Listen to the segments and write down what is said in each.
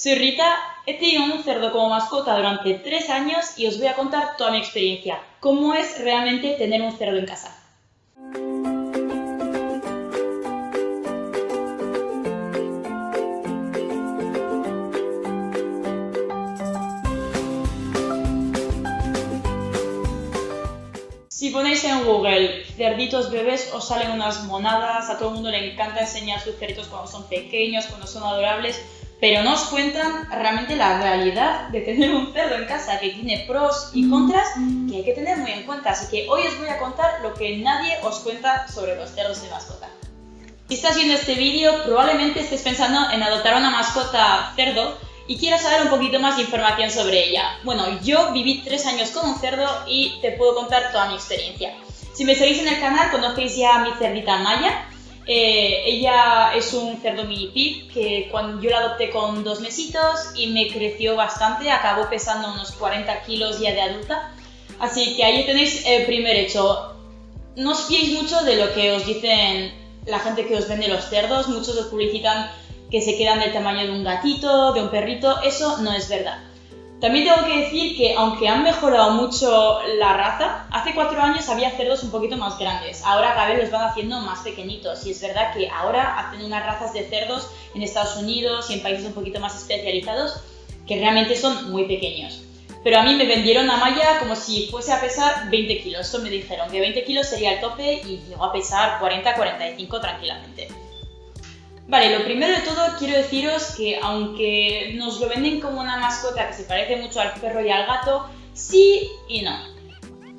Soy Rita, he tenido un cerdo como mascota durante tres años y os voy a contar toda mi experiencia, cómo es realmente tener un cerdo en casa. Si ponéis en Google cerditos bebés os salen unas monadas, a todo el mundo le encanta enseñar sus cerditos cuando son pequeños, cuando son adorables, pero no os cuentan realmente la realidad de tener un cerdo en casa que tiene pros y contras que hay que tener muy en cuenta. Así que hoy os voy a contar lo que nadie os cuenta sobre los cerdos de mascota. Si estás viendo este vídeo, probablemente estés pensando en adoptar una mascota cerdo y quieras saber un poquito más de información sobre ella. Bueno, yo viví tres años con un cerdo y te puedo contar toda mi experiencia. Si me seguís en el canal, conocéis ya a mi cerdita Maya, eh, ella es un cerdo mini pig que cuando yo la adopté con dos mesitos y me creció bastante, acabó pesando unos 40 kilos ya de adulta. Así que ahí tenéis el primer hecho. No os fiéis mucho de lo que os dicen la gente que os vende los cerdos, muchos os publicitan que se quedan del tamaño de un gatito, de un perrito, eso no es verdad. También tengo que decir que aunque han mejorado mucho la raza, hace cuatro años había cerdos un poquito más grandes, ahora cada vez los van haciendo más pequeñitos y es verdad que ahora hacen unas razas de cerdos en Estados Unidos y en países un poquito más especializados que realmente son muy pequeños. Pero a mí me vendieron a Maya como si fuese a pesar 20 kilos, eso me dijeron que 20 kilos sería el tope y llegó a pesar 40-45 tranquilamente. Vale, lo primero de todo quiero deciros que aunque nos lo venden como una mascota que se parece mucho al perro y al gato, sí y no.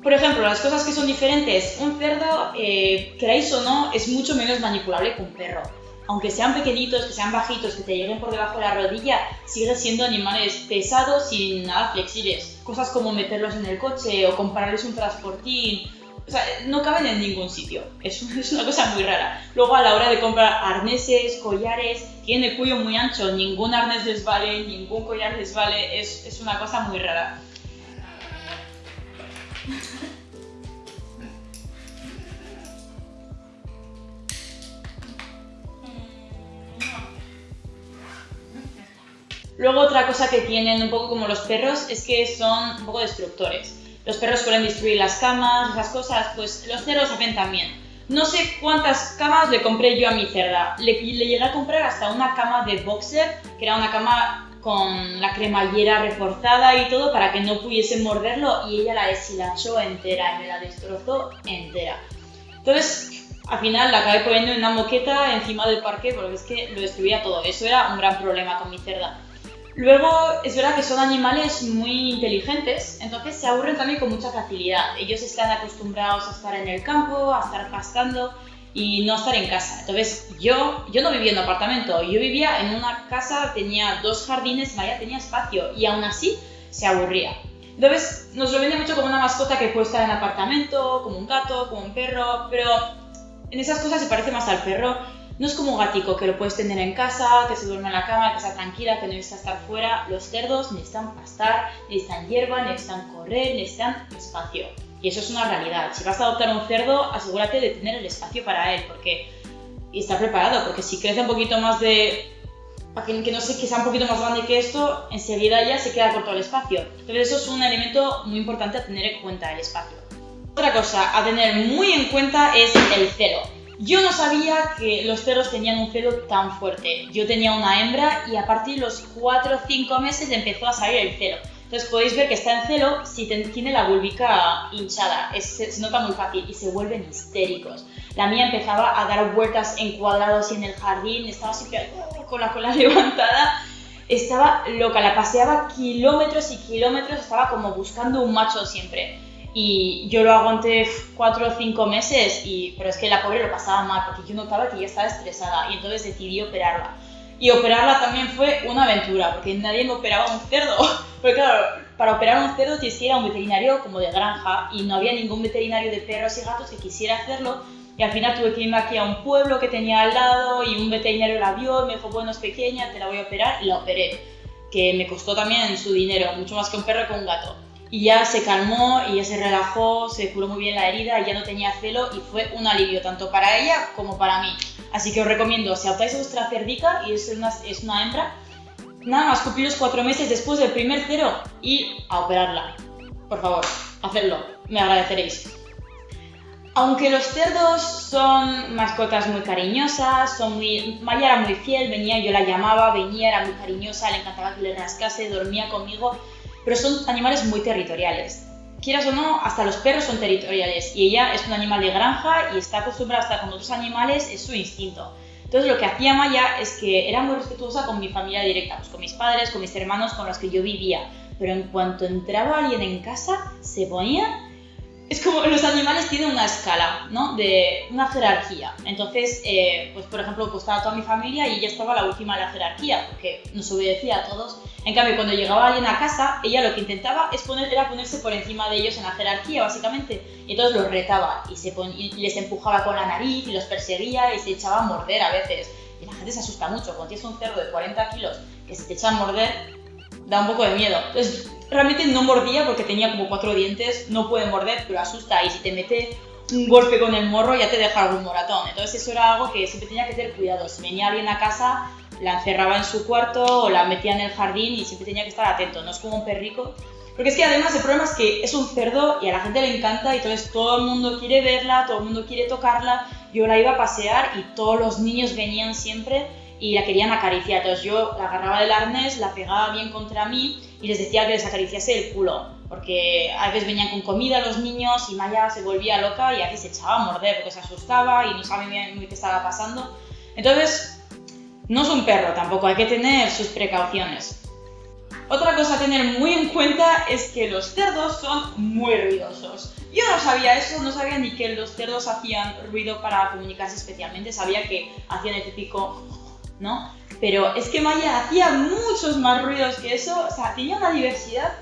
Por ejemplo, las cosas que son diferentes, un cerdo, eh, queráis o no, es mucho menos manipulable que un perro. Aunque sean pequeñitos, que sean bajitos, que te lleguen por debajo de la rodilla, siguen siendo animales pesados y nada flexibles. Cosas como meterlos en el coche o comprarles un transportín o sea, no caben en ningún sitio. Es, una cosa muy rara. Luego, a la hora de comprar arneses, collares, tienen el cuello muy ancho, ningún arnés les vale, ningún collar les vale, es, es una cosa muy rara. Luego otra cosa que tienen un poco como los perros es que son un poco destructores los perros suelen destruir las camas, esas cosas, pues los cerdos hacen también. No sé cuántas camas le compré yo a mi cerda. Le, llegué a comprar hasta una cama de boxer, que era una cama con la cremallera reforzada y todo para que no pudiese morderlo y ella la deshilachó entera y me la destrozó entera. Entonces, al final la acabé poniendo en una moqueta encima del parque porque es que lo destruía todo. Eso era un gran problema con mi cerda. Luego, es verdad que son animales muy inteligentes, entonces se aburren también con mucha facilidad. Ellos están acostumbrados a estar en el campo, a estar pastando y no a estar en casa. Entonces, yo, yo no vivía en un apartamento, yo vivía en una casa, tenía dos jardines, vaya, tenía espacio y aún así se aburría. Entonces, nos lo vende mucho como una mascota que puede estar en apartamento, como un gato, como un perro, pero en esas cosas se parece más al perro no es como un gatico que lo puedes tener en casa, que se duerme en la cama, que está tranquila, que no necesita estar fuera. Los cerdos necesitan pastar, necesitan hierba, necesitan correr, necesitan espacio. Y eso es una realidad. Si vas a adoptar un cerdo, asegúrate de tener el espacio para él, porque y estar preparado, porque si crece un poquito más de para que, no sé que sea un poquito más grande que esto, enseguida ya se queda corto el espacio. Entonces eso es un elemento muy importante a tener en cuenta, el espacio. Otra cosa a tener muy en cuenta es el celo. Yo no sabía que los cerdos tenían un celo tan fuerte. Yo tenía una hembra y a partir de los 4 o 5 meses empezó a salir el celo. Entonces podéis ver que está en celo si tiene la vulvica hinchada, se, nota muy fácil y se vuelven histéricos. La mía empezaba a dar vueltas en cuadrados y en el jardín, estaba siempre uh, con la cola levantada, estaba loca, la paseaba kilómetros y kilómetros, estaba como buscando un macho siempre. Y yo lo aguanté cuatro o cinco meses, y, pero es que la pobre lo pasaba mal porque yo notaba que ya estaba estresada y entonces decidí operarla. Y operarla también fue una aventura porque nadie me operaba un cerdo. Porque claro, para operar un cerdo tienes que ir a un veterinario como de granja y no había ningún veterinario de perros y gatos que quisiera hacerlo. Y al final tuve que irme aquí a un pueblo que tenía al lado y un veterinario la vio y me dijo, bueno, es pequeña, te la voy a operar y la operé. Que me costó también su dinero, mucho más que un perro que un gato y ya se calmó y ya se relajó, se curó muy bien la herida, ya no tenía celo y fue un alivio tanto para ella como para mí. Así que os recomiendo, si adoptáis vuestra cerdica y es una, es una hembra, nada más cumplir los cuatro meses después del primer cero y a operarla. Por favor, hacedlo, me agradeceréis. Aunque los cerdos son mascotas muy cariñosas, son muy... Maya era muy fiel, venía, yo la llamaba, venía, era muy cariñosa, le encantaba que le rascase, dormía conmigo, pero son animales muy territoriales. Quieras o no, hasta los perros son territoriales y ella es un animal de granja y está acostumbrada a estar con otros animales, es su instinto. Entonces lo que hacía Maya es que era muy respetuosa con mi familia directa, pues con mis padres, con mis hermanos, con los que yo vivía. Pero en cuanto entraba alguien en casa, se ponía es como los animales tienen una escala, ¿no? De una jerarquía. Entonces, eh, pues por ejemplo, pues estaba toda mi familia y ella estaba la última de la jerarquía, porque nos obedecía a todos. En cambio, cuando llegaba alguien a casa, ella lo que intentaba es era ponerse por encima de ellos en la jerarquía, básicamente. Y entonces los retaba y, se y les empujaba con la nariz y los perseguía y se echaba a morder a veces. Y la gente se asusta mucho. Cuando tienes un cerdo de 40 kilos que se te echa a morder, da un poco de miedo. Entonces, realmente no mordía porque tenía como cuatro dientes, no puede morder, pero asusta y si te mete un golpe con el morro ya te deja algún moratón. Entonces eso era algo que siempre tenía que tener cuidado. Si venía alguien a casa, la encerraba en su cuarto o la metía en el jardín y siempre tenía que estar atento, no es como un perrico. Porque es que además el problema es que es un cerdo y a la gente le encanta y entonces todo el mundo quiere verla, todo el mundo quiere tocarla. Yo la iba a pasear y todos los niños venían siempre y la querían acariciar. Entonces yo la agarraba del arnés, la pegaba bien contra mí y les decía que les acariciase el culo, porque a veces venían con comida los niños y Maya se volvía loca y a se echaba a morder porque se asustaba y no sabía bien qué estaba pasando. Entonces, no es un perro tampoco, hay que tener sus precauciones. Otra cosa a tener muy en cuenta es que los cerdos son muy ruidosos. Yo no sabía eso, no sabía ni que los cerdos hacían ruido para comunicarse especialmente, sabía que hacían el típico ¿no? Pero es que Maya hacía muchos más ruidos que eso, o sea, tenía una diversidad.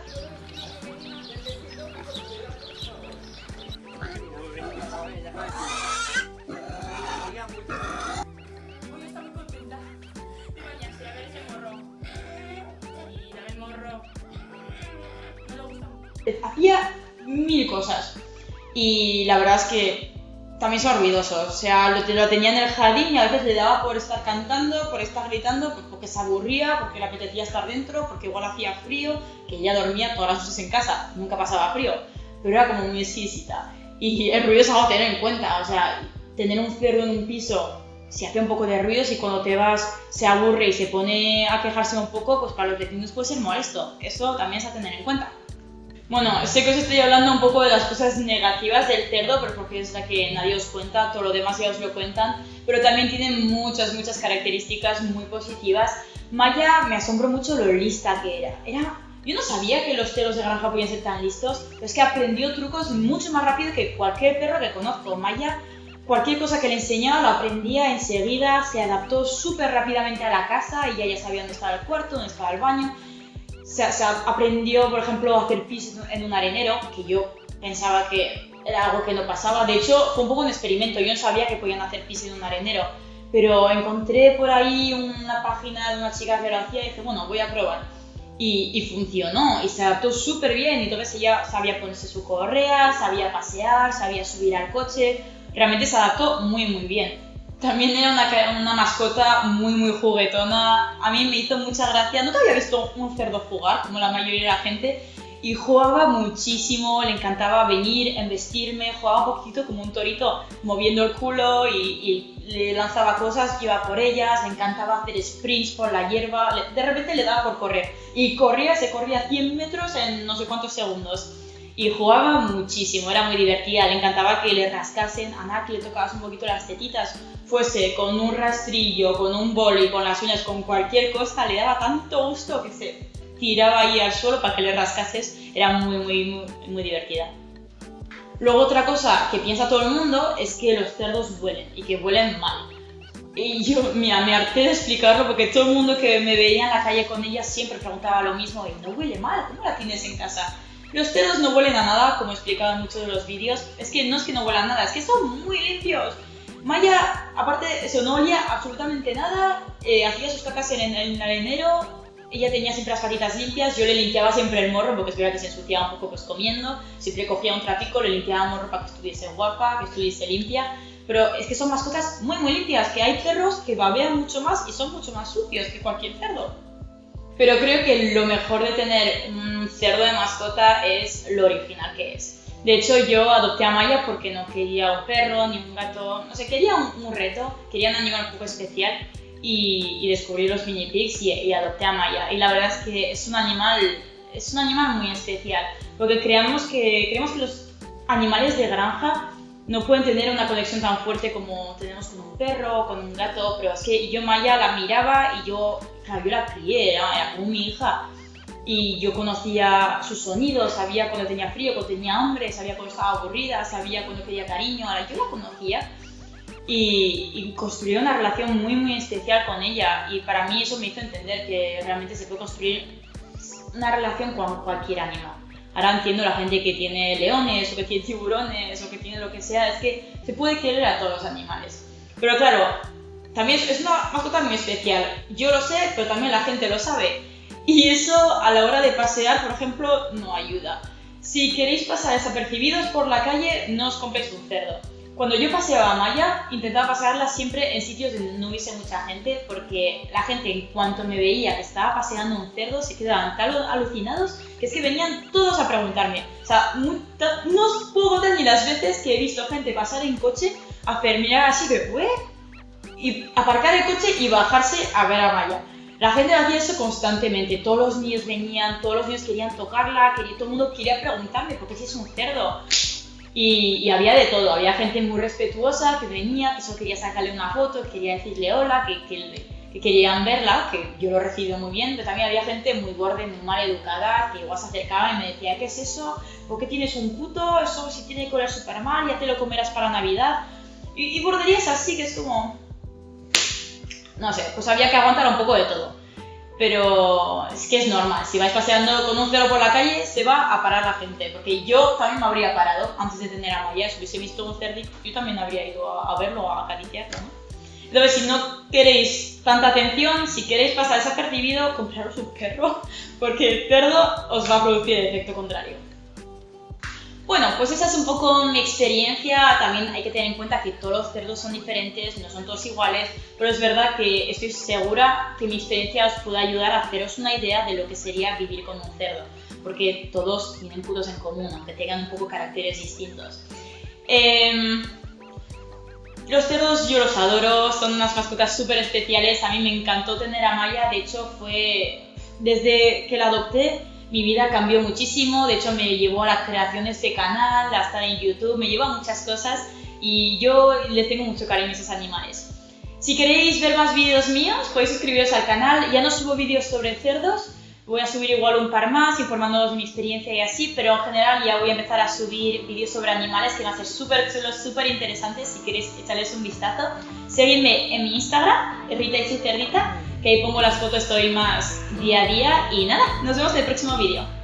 Hacía mil cosas. Y la verdad es que también son ruidosos. O sea, lo, lo, tenía en el jardín y a veces le daba por estar cantando, por estar gritando, pues porque se aburría, porque le apetecía estar dentro, porque igual hacía frío, que ella dormía todas las noches en casa, nunca pasaba frío, pero era como muy exquisita. Y el ruido es algo a tener en cuenta, o sea, tener un cerdo en un piso, si hace un poco de ruido, si cuando te vas se aburre y se pone a quejarse un poco, pues para los vecinos puede ser molesto. Eso también es a tener en cuenta. Bueno, sé que os estoy hablando un poco de las cosas negativas del cerdo, pero porque es la que nadie os cuenta, todo lo demás ya os lo cuentan, pero también tiene muchas, muchas características muy positivas. Maya me asombró mucho lo lista que era. Era yo no sabía que los cerdos de granja podían ser tan listos, pero es que aprendió trucos mucho más rápido que cualquier perro que conozco. Maya, cualquier cosa que le enseñaba lo aprendía enseguida, se adaptó súper rápidamente a la casa y ya, ya sabía dónde estaba el cuarto, dónde estaba el baño se, aprendió, por ejemplo, a hacer pis en un arenero, que yo pensaba que era algo que no pasaba. De hecho, fue un poco un experimento. Yo no sabía que podían hacer pis en un arenero, pero encontré por ahí una página de una chica que lo hacía y dije, bueno, voy a probar. Y, y funcionó, y se adaptó súper bien. Y entonces ella sabía ponerse su correa, sabía pasear, sabía subir al coche. Realmente se adaptó muy, muy bien. También era una, una, mascota muy, muy juguetona. A mí me hizo mucha gracia. Nunca había visto un cerdo jugar, como la mayoría de la gente. Y jugaba muchísimo, le encantaba venir, embestirme, jugaba un poquito como un torito, moviendo el culo y, le lanzaba cosas, iba por ellas, le encantaba hacer sprints por la hierba, de repente le daba por correr. Y corría, se corría 100 metros en no sé cuántos segundos y jugaba muchísimo, era muy divertida, le encantaba que le rascasen, a Naki le tocabas un poquito las tetitas, fuese con un rastrillo, con un boli, con las uñas, con cualquier cosa, le daba tanto gusto que se tiraba ahí al suelo para que le rascases, era muy, muy, muy, muy divertida. Luego otra cosa que piensa todo el mundo es que los cerdos huelen y que huelen mal. Y yo, mira, me harté de explicarlo porque todo el mundo que me veía en la calle con ella siempre preguntaba lo mismo, y no huele mal, ¿cómo la tienes en casa? Los cerdos no huelen a nada, como he explicado en muchos de los vídeos. Es que no es que no huelan nada, es que son muy limpios. Maya, aparte, eso no olía absolutamente nada, eh, hacía sus cacas en, el arenero, ella tenía siempre las patitas limpias, yo le limpiaba siempre el morro porque es verdad que se ensuciaba un poco pues comiendo, siempre cogía un tratico, le limpiaba el morro para que estuviese guapa, que estuviese limpia, pero es que son mascotas muy muy limpias, que hay perros que babean mucho más y son mucho más sucios que cualquier cerdo. Pero creo que lo mejor de tener un cerdo de mascota es lo original que es. De hecho, yo adopté a Maya porque no quería un perro ni un gato, no sé, quería un, reto, quería un animal un poco especial y, descubrí los mini pigs y, adopté a Maya. Y la verdad es que es un animal, es un animal muy especial, porque que, creemos que los animales de granja no pueden tener una conexión tan fuerte como tenemos con un perro, con un gato, pero es que yo Maya la miraba y yo, claro, yo la crié, era, como mi hija. Y yo conocía sus sonidos, sabía cuando tenía frío, cuando tenía hambre, sabía cuando estaba aburrida, sabía cuando quería cariño, ahora yo la conocía y, y una relación muy muy especial con ella y para mí eso me hizo entender que realmente se puede construir una relación con cualquier animal. Ahora entiendo la gente que tiene leones o que tiene tiburones o que tiene lo que sea, es que se puede querer a todos los animales. Pero claro, también es una mascota muy especial. Yo lo sé, pero también la gente lo sabe. Y eso a la hora de pasear, por ejemplo, no ayuda. Si queréis pasar desapercibidos por la calle, no os compréis un cerdo cuando yo paseaba a Maya, intentaba pasearla siempre en sitios donde no hubiese mucha gente, porque la gente, en cuanto me veía que estaba paseando un cerdo, se quedaban tan alucinados que es que venían todos a preguntarme. O sea, no os puedo contar ni las veces que he visto gente pasar en coche, hacer mirar así de, ¿eh? Y aparcar el coche y bajarse a ver a Maya. La gente hacía eso constantemente, todos los niños venían, todos los niños querían tocarla, quería, todo el mundo quería preguntarme, ¿por qué si es un cerdo? Y, había de todo, había gente muy respetuosa que venía, que solo quería sacarle una foto, que quería decirle hola, que, que, querían verla, que yo lo recibo muy bien, pero también había gente muy borde, muy mal educada, que igual se acercaba y me decía, ¿qué es eso? ¿Por qué tienes un puto? Eso si tiene que oler súper mal, ya te lo comerás para Navidad. Y, y así, que es como... No sé, pues había que aguantar un poco de todo pero es que es normal. Si vais paseando con un cerdo por la calle, se va a parar la gente. Porque yo también me habría parado antes de tener a Maya. Si hubiese visto un cerdito, yo también habría ido a, verlo, a acariciarlo. ¿no? Entonces, si no queréis tanta atención, si queréis pasar desapercibido, compraros un perro, porque el cerdo os va a producir el efecto contrario. Bueno, pues esa es un poco mi experiencia. También hay que tener en cuenta que todos los cerdos son diferentes, no son todos iguales, pero es verdad que estoy segura que mi experiencia os puede ayudar a haceros una idea de lo que sería vivir con un cerdo, porque todos tienen puntos en común, aunque tengan un poco caracteres distintos. Em, los cerdos yo los adoro, son unas mascotas súper especiales. A mí me encantó tener a Maya, de hecho fue desde que la adopté mi vida cambió muchísimo, de hecho me llevó a la creación de este canal, a en YouTube, me llevó a muchas cosas y yo les tengo mucho cariño a esos animales. Si queréis ver más vídeos míos, podéis suscribiros al canal, ya no subo vídeos sobre cerdos, voy a subir igual un par más informándoos de mi experiencia y así, pero en general ya voy a empezar a subir vídeos sobre animales que van a ser súper súper interesantes si queréis echarles un vistazo. Seguidme en mi Instagram, Rita y cerdita, que ahí pongo las fotos, estoy más día a día y nada, nos vemos en el próximo vídeo.